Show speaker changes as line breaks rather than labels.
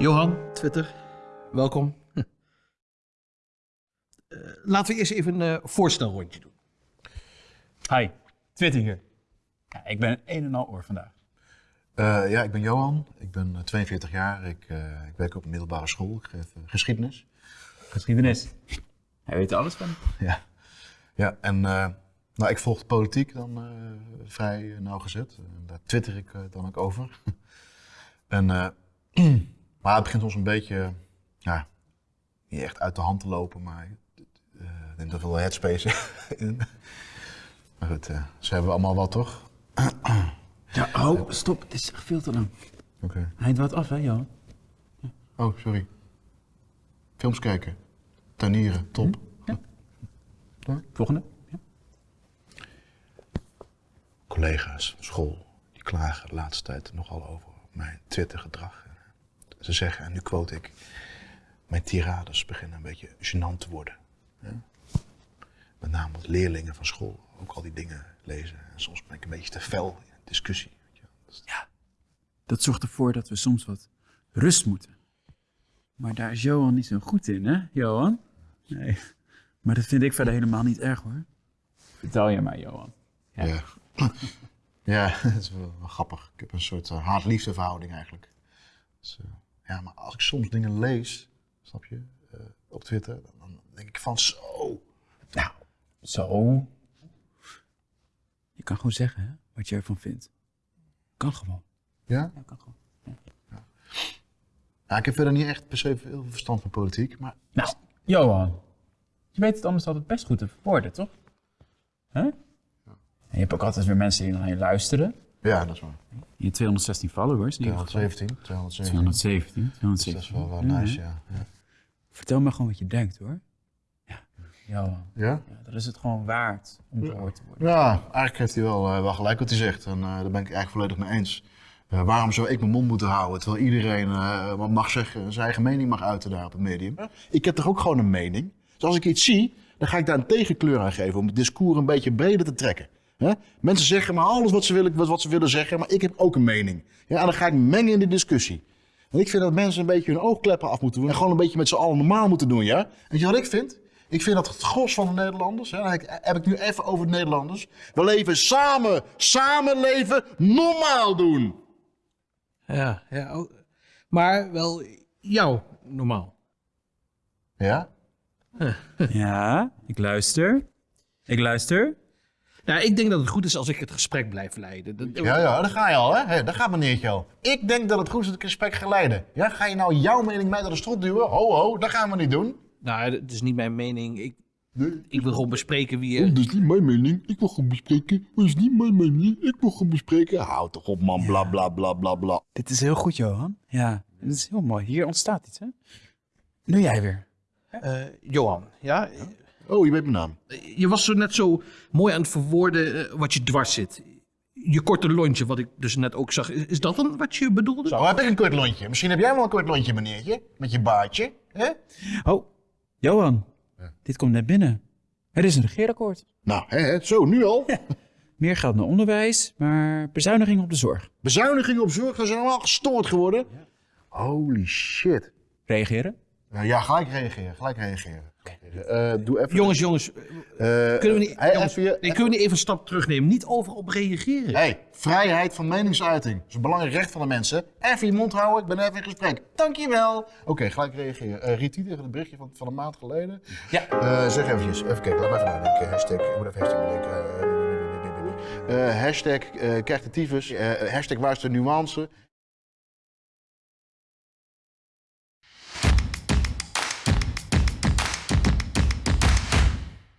Johan, Twitter, welkom. Eh, laten we eerst even een eh, voorstelrondje doen.
Hi, Twitter hier. Ja, ik ben een en al oor vandaag.
Eh, ja, ik ben Johan. Ik ben eh, 42 jaar. Ik, eh, ik werk op een middelbare school. Ik geef geschiedenis.
Geschiedenis. Hij weet er alles van.
Ja, ja en eh, nou, ik volg de politiek dan eh, vrij nauwgezet. En daar twitter ik dan ook over. en, eh, maar het begint ons een beetje, ja, niet echt uit de hand te lopen, maar eh, ik denk dat er wel headspace in. maar goed, eh, ze hebben allemaal wat, toch?
Ja, oh, stop. Het is echt veel te lang.
Oké.
Hij wat af, hè, Johan?
Oh, sorry. Films kijken. Tuinieren, top.
Volgende. Ja.
collega's van school die klagen de laatste tijd nogal over mijn Twitter-gedrag. Ze zeggen, en nu quote ik, mijn tirades beginnen een beetje gênant te worden. Ja? Met name wat leerlingen van school ook al die dingen lezen. En soms ben ik een beetje te fel in een discussie. weet je wel. Dat is-
Dat zorgt ervoor dat we soms wat rust moeten. Maar daar is Johan niet zo goed in, hè, Johan? Nee. Maar dat vind ik verder helemaal niet erg, hoor. Vertel je maar, Johan. Ja.
Ja, ja dat is wel, wel grappig. Ik heb een soort eh, haat-liefde verhouding eigenlijk. Dus, eh, ja, maar als ik soms dingen lees, snap je, eh, op Twitter, dan, denk ik van zo. Nou,
Zo. Je kan gewoon zeggen, hè, wat je ervan vindt. Kan gewoon.
ja?
Ja, kan gewoon.
Ja, ik heb verder niet echt per se veel verstand van politiek, maar
Nou, Johan. Je weet het anders altijd best goed te verwoorden, toch? Hè? En je hebt ook altijd weer mensen die naar je luisteren.
Ja, dat is waar.
Je 216 followers. in ieder geval.
217, 217.
217.
Dus
217.
dat is wel, wel nice, ja. ja.
Vertel me gewoon wat je denkt, hoor. Ja.
Ja?
Ja, dan is het gewoon waard om gehoord te worden.
Ja, eigenlijk heeft hij wel, eh, wel gelijk wat hij zegt. En eh, daar ben ik eigenlijk volledig mee eens. Eh, waarom zou ik mijn mond moeten houden terwijl iedereen eh, wat mag zeggen, zijn eigen mening mag uiten daar op het medium? Ik heb toch ook gewoon een mening? Dus als ik iets zie, dan ga ik daar een tegenkleur aan geven om het discours een beetje breder te trekken. Hè? Mensen zeggen maar alles wat ze, willen, wat, wat ze willen zeggen, maar ik heb ook een mening. Ja, en dan ga ik mengen in de discussie. En ik vind dat mensen een beetje hun oogkleppen af moeten doen en gewoon een beetje met z'n allen normaal moeten doen, ja? Weet je wat ik vind? Ik vind dat het gros van de Nederlanders, hè, heb ik- heb ik nu even over de Nederlanders, we leven samen, samenleven, normaal doen.
Ja, ja. Maar wel jou, normaal.
Ja?
Ja, ik luister. Ik luister.
Nou, ik denk dat het goed is als ik het gesprek blijf leiden. Dat-
Ja, ja, daar ga je al, hè? Daar gaat meneertje al. Ik denk dat het goed is dat ik het gesprek ga leiden. Ja, ga je nou jouw mening mij door de strot duwen? Ho, ho, dat gaan we niet doen.
Nou, het is niet mijn mening. Ik, ik wil gewoon bespreken wie
Oh,
er...
dat is niet mijn mening. Ik wil gewoon bespreken. Dat is niet mijn mening. Ik wil gewoon bespreken. Houd toch op, man. Bla, bla, bla, bla, bla.
Dit is heel goed, Johan. Ja, dit is heel mooi. Hier ontstaat iets, hè? Nu jij weer.
Eh, Johan, ja?
Oh, je weet mijn naam.
Je was zo net zo mooi aan het verwoorden eh, wat je dwars zit. Je korte lontje, wat ik dus net ook zag. Is is dat dan wat je bedoelde?
Zo, heb ik een kort lontje. Misschien heb jij wel een kort lontje, meneertje. Met je baardje. Hè?
Oh, Johan. Dit komt net binnen. Er is een regeerakkoord.
Nou, hè, hè, zo, nu al.
Meer geld naar onderwijs, maar bezuiniging op de zorg.
Bezuinigingen op zorg, dat zijn allemaal gestoord geworden. Holy shit.
Reageren?
Nou ja, gelijk reageren, gelijk reageren. Eh, doe even...
Jongens, jongens,
Eh,
kunnen we niet,
hey,
jongens,
even
kunnen we niet even een stap terugnemen? Niet overal op reageren.
hey, vrijheid van meningsuiting. Dat is een belangrijk recht van de mensen. Even je mond houden, ik ben even in gesprek. Dankjewel. Oké, gelijk reageren. Eh Riet, even het berichtje van, van een maand geleden.
Ja.
Eh, zeg eventjes, even kijken, laat me even nadenken. Hashtag, ik moet even hashtag bedenken. Hashtag, eh krijgt de tyfus. Eh, hashtag, waar is de nuance?